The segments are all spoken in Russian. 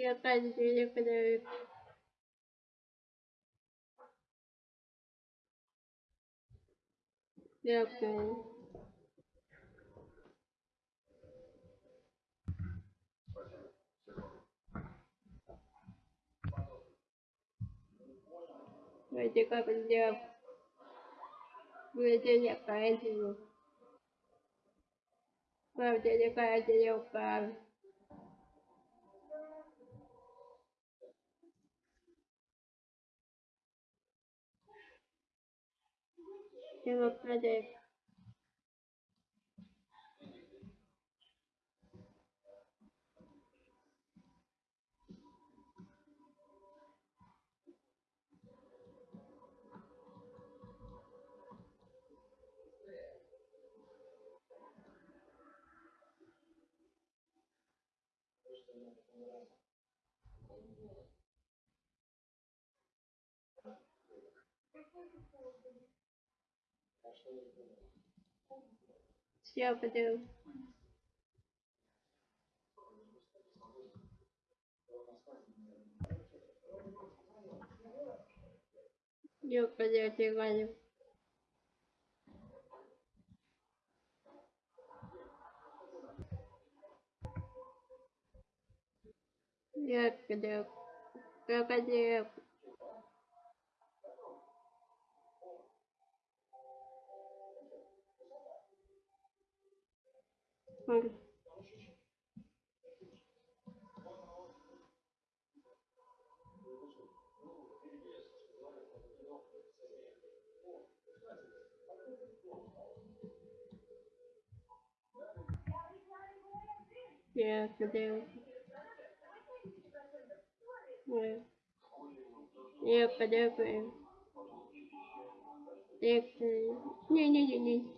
Я опять видео подаю. Я понял. Vậy thì coi bây giờ Vừa chơi nhạc cái thì Vào chơi nhạc cái thì nhạc cái democratic Thank you. Scooby Doo. Yok hadi hadi hadi. Yok yok. Yok hadi yok. Öyle. Нет, где? Нет. Нет, подожди. Нет, не, не, не, не.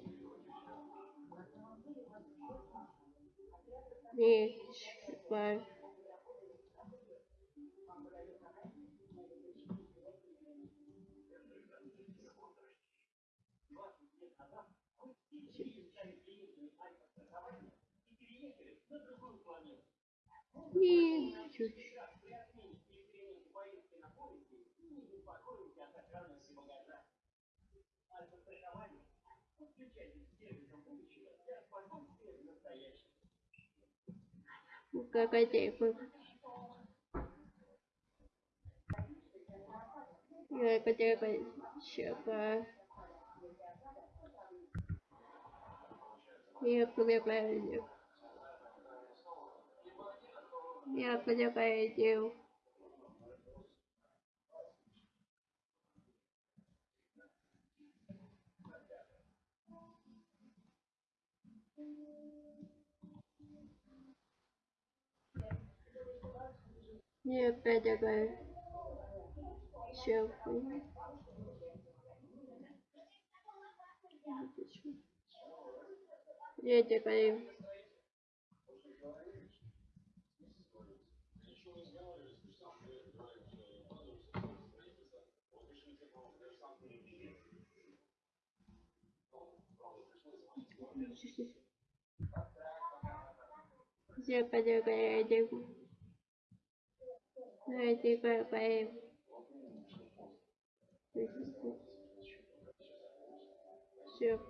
Which one? И чуть-чуть. Thank you. ok quay chị phương người có chơi quay sửa qua như có việc này như có chơi quay chiều Thank you. И опять такая щелкуня. Я такая... Я подергаю одежду. Đây chị quẹo của em chụp,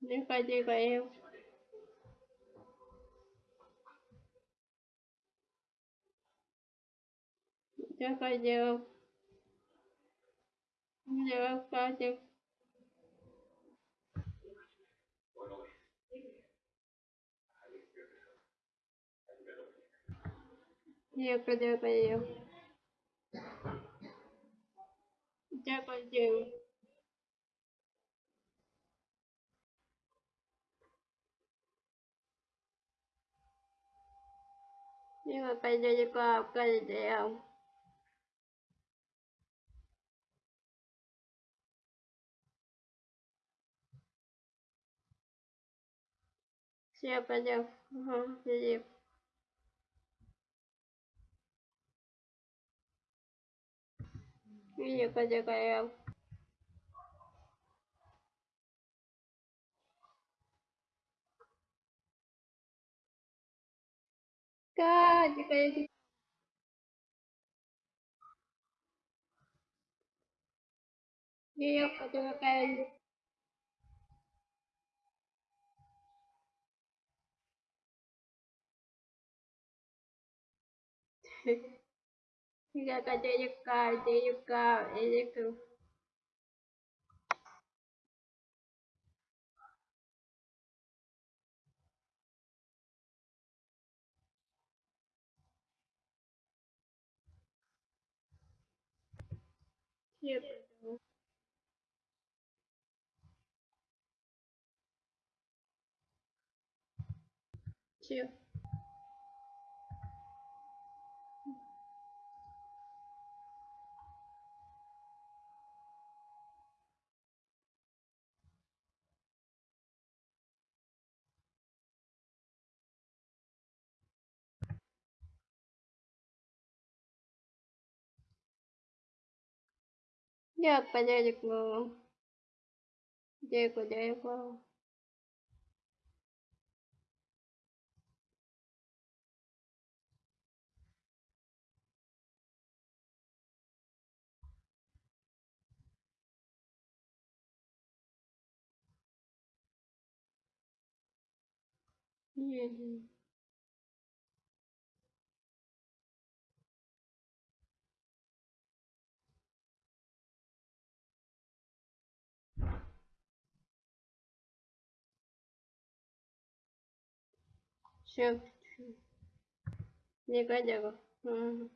Nếu coi chị của em Chưa coi chưa Chưa coi chưa ये कर देता ये देखो ये ये मैं पहले जो आप कर दे हम Все, пойдем. Ага, идем. Iya kaca kayak Kaca jika kayak Iya, kaca kayak gitu. Iya, You gotta there you go, there you go, there you go. Yep. Дякую, дякую. Дякую, дякую. Yeah. Все. Негодяга. Угу.